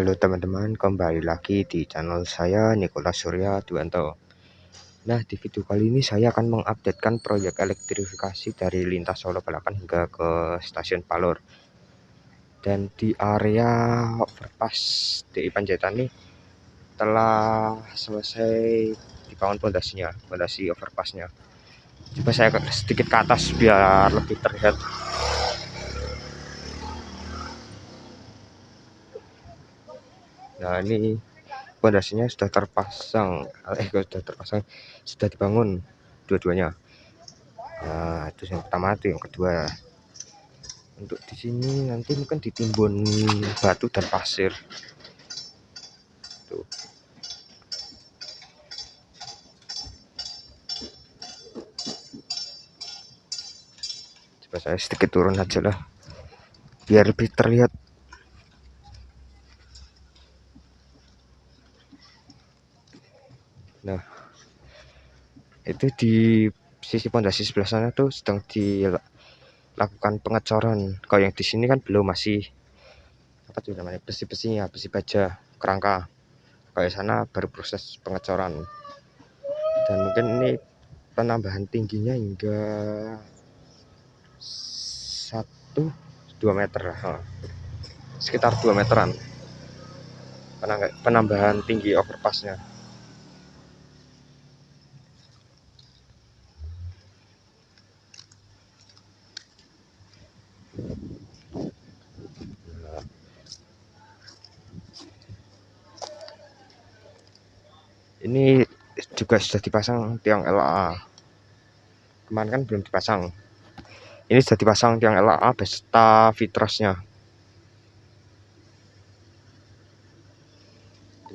Halo teman-teman, kembali lagi di channel saya Nikola Surya Duanto. Nah, di video kali ini saya akan mengupdatekan proyek elektrifikasi dari lintas Solo Balapan hingga ke stasiun Palur. Dan di area overpass di Panjaitan ini telah selesai dibangun pondasinya, pondasi overpassnya. Coba saya sedikit ke atas biar lebih terlihat Nah, ini pondasinya sudah terpasang, eh sudah terpasang, sudah dibangun dua-duanya. Nah, itu yang pertama itu yang kedua. Untuk di sini nanti mungkin ditimbun batu dan pasir. Tuh. Coba saya sedikit turun aja lah. Biar lebih terlihat Nah, itu di sisi pondasi sebelah sana tuh sedang dilakukan pengecoran. Kalau yang di sini kan belum masih apa tuh namanya besi-besinya, besi baja, kerangka. Kalau di sana baru proses pengecoran. Dan mungkin ini penambahan tingginya hingga satu dua meter sekitar 2 meteran penambahan tinggi overpassnya ini juga sudah dipasang tiang LA kemarin kan belum dipasang. Ini sudah dipasang tiang LA beserta fitrosnya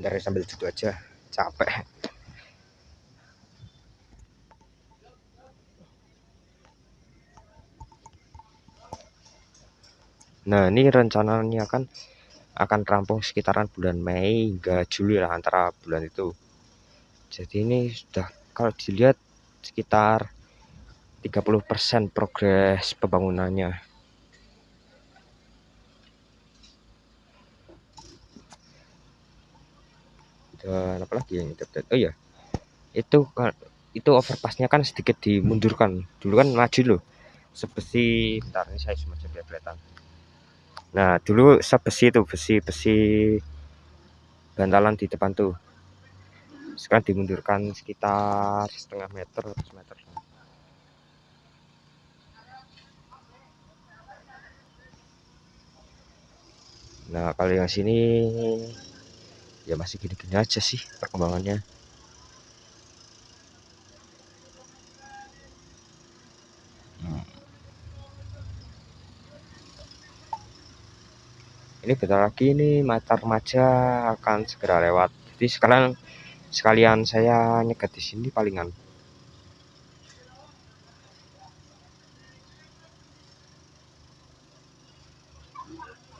bentar ya sambil duduk aja. Capek. Nah ini rencananya kan akan rampung sekitaran bulan Mei hingga Juli lah antara bulan itu jadi ini sudah kalau dilihat sekitar 30% progres pembangunannya. Dan apalagi yang update oh ya itu itu overpassnya kan sedikit dimundurkan. Dulu kan maju loh sebesi bentar ini saya cuma biar kelihatan. Nah dulu sebesi itu besi besi bantalan di depan tuh sekarang dimundurkan sekitar setengah meter atau meter. Nah kalau yang sini ya masih gini-gini aja sih perkembangannya. Ini bentar lagi ini mata remaja akan segera lewat. Jadi sekarang sekalian saya nyegat di sini palingan.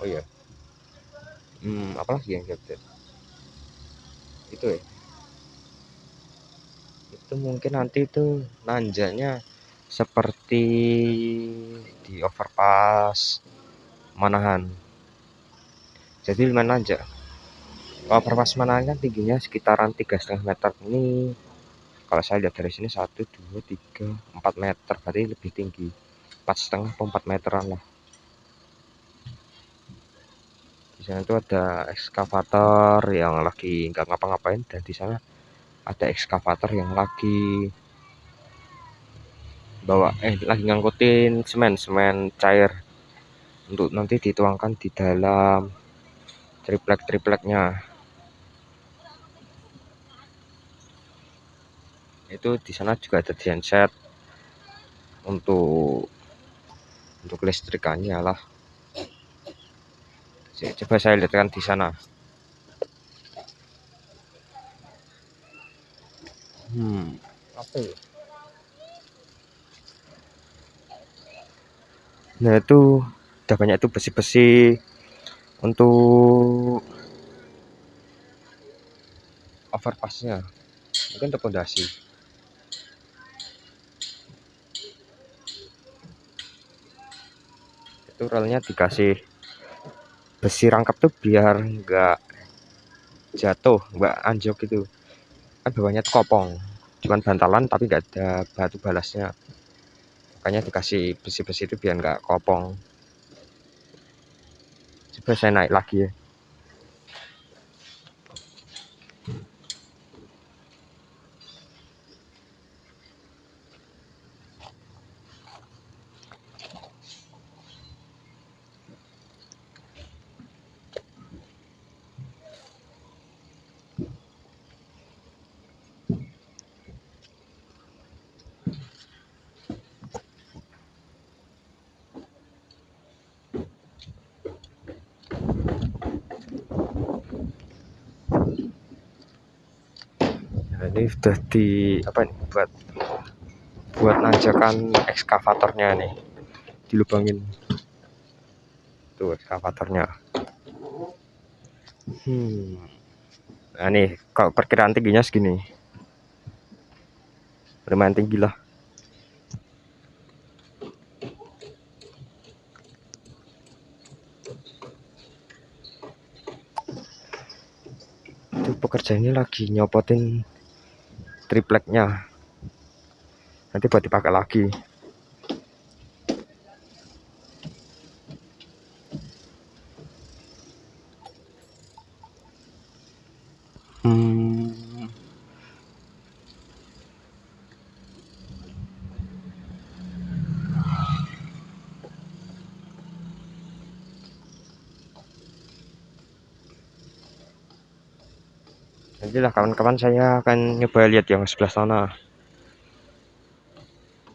Oh ya hmm apalagi yang update? Itu ya. Itu mungkin nanti itu nanjanya seperti di overpass Manahan. Jadi lumayan nanjak perwas mana kan tingginya sekitaran tiga setengah meter ini. Kalau saya lihat dari sini satu dua tiga empat meter berarti lebih tinggi. Empat setengah empat meteran lah. Di sana itu ada ekskavator yang lagi nggak ngapa-ngapain dan di sana ada ekskavator yang lagi bawa eh lagi ngangkutin semen semen cair untuk nanti dituangkan di dalam triplek tripleknya itu di sana juga ada genset untuk untuk listrikannya lah. Coba saya lihatkan di sana. Hmm. Apa ya? Nah itu udah banyak itu besi-besi untuk overpassnya. Mungkin untuk pondasi itu relnya dikasih besi rangkap tuh biar enggak jatuh nggak anjok gitu kan bawahnya kopong cuman bantalan tapi nggak ada batu balasnya. Makanya dikasih besi-besi itu biar nggak kopong. Coba saya naik lagi ya ini sudah di apa nih buat buat nanjakan ekskavatornya nih. Dilubangin. Tuh ekskavatornya. Hmm. Nah nih kalau perkiraan tingginya segini? Lumayan tinggi lah. Itu pekerja ini lagi nyopotin tripleknya. Nanti buat dipakai lagi nantilah kawan-kawan saya akan nyoba lihat yang sebelah sana.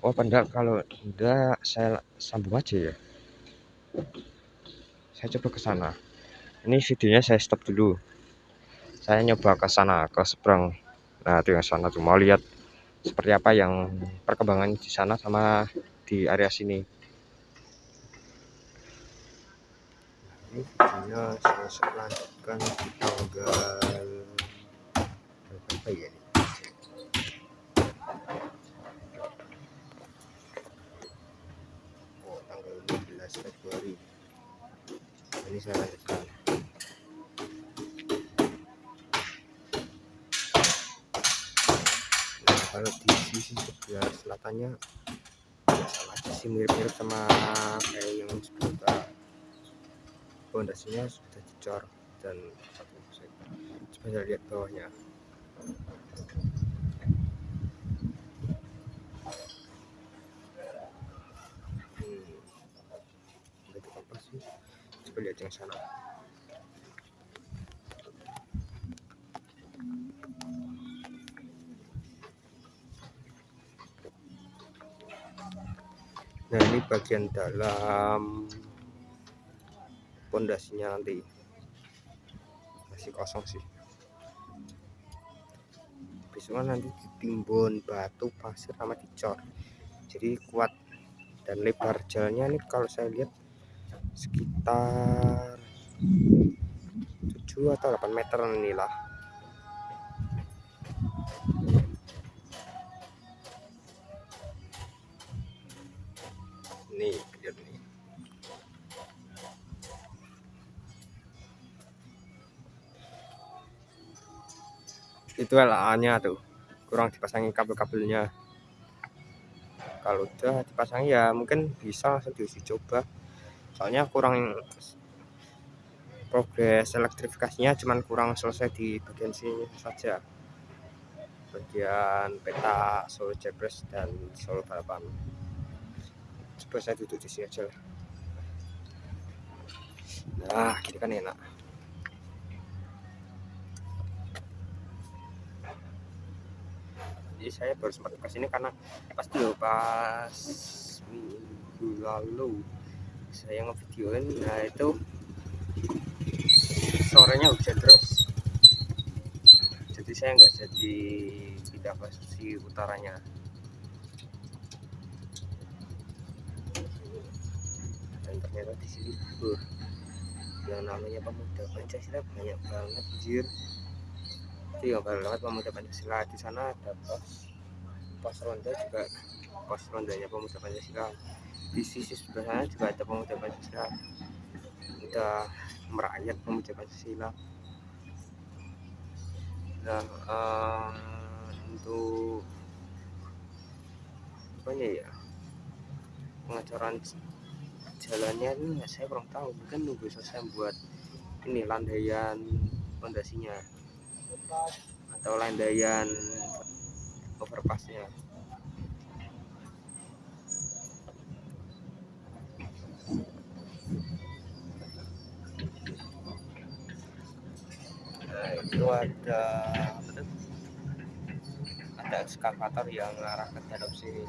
Oh pendak kalau enggak saya sambung aja ya. Saya coba ke sana. Ini videonya saya stop dulu. Saya nyoba ke sana ke seberang. Nah itu yang sana tuh mau lihat seperti apa yang perkembangan di sana sama di area sini. Ini videonya saya lanjutkan di tanggal apa ya ini oh tanggal 15 Februari. Ini saya lanjutkan nah kalau di sisi sebelah selatannya ya sama aja sih mirip-mirip sama kayak yang sebelumnya pondasinya sudah dicor dan coba lihat bawahnya nah ini bagian dalam pondasinya nanti. Masih kosong sih besoknya nanti ditimbun batu pasir sama dicor. Jadi kuat dan lebar jalannya ini kalau saya lihat sekitar 7 atau 8 meter inilah. Nih itu LA nya tuh. Kurang dipasangin kabel-kabelnya. Kalau udah dipasang ya mungkin bisa langsung diuji coba soalnya kurang progres elektrifikasinya cuman kurang selesai di bagian sini saja. Bagian peta solo jebres dan solo balapan. Coba saya duduk di sini aja lah. Nah gini kan enak jadi saya baru sempat ke sini karena pas dulu pas minggu lalu saya ngevideoin nah itu sorenya hujan terus. Jadi saya nggak jadi pindah ke sisi utaranya. Dan ternyata di sini uh, yang namanya pemuda Pancasila banyak banget jir itu yang banget pemuda Pancasila di sana ada pos. Pos ronda juga pos rondanya pemuda Pancasila. Di sisi sebelah sana juga ada pemuda Pancasila. Udah merakyat pemuda Pancasila. Nah um, untuk apa ya? Pengecoran jalannya ini saya kurang tahu. Mungkin nunggu selesai buat ini landaian pondasinya atau landaian overpassnya. Nah itu ada ada ekskavator yang mengarah ke dalam sini.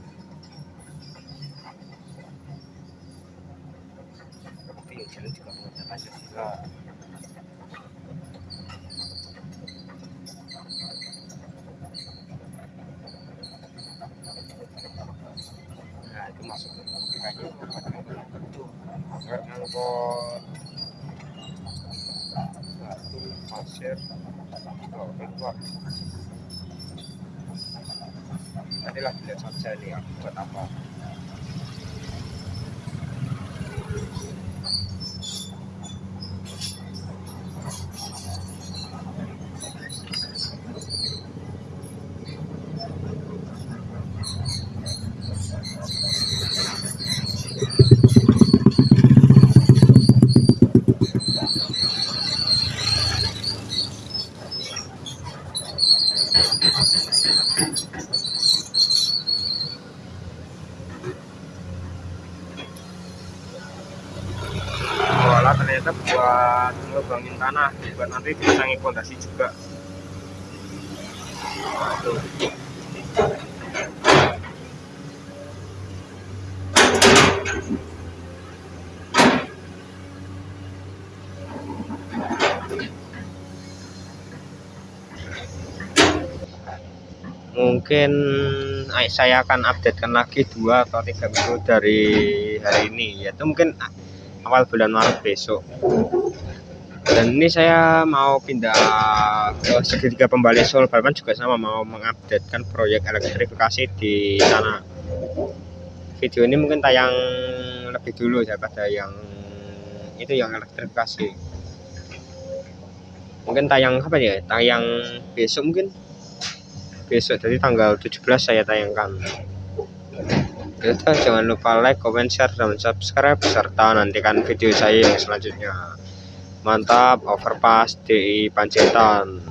Seperti jalan juga mengejar lanjut juga nah itu masuk kayaknya itu kayak ngangkut batu oh keluar nanti lihat saja nih buat apa Walah ternyata buat ngelubangin tanah buat nanti dipasangi fondasi juga. Mungkin saya akan updatekan lagi dua atau tiga minggu dari hari ini yaitu mungkin awal bulan Maret besok. Dan ini saya mau pindah ke segitiga pembalik Solo Balapan juga sama mau mengupdatekan proyek elektrifikasi di sana. Video ini mungkin tayang lebih dulu daripada yang itu yang elektrifikasi. Mungkin tayang apa ya? Tayang besok mungkin. Besok jadi tanggal 17 saya tayangkan itu jangan lupa like comment share dan subscribe serta nantikan video saya yang selanjutnya. Mantap overpass di Panjaitan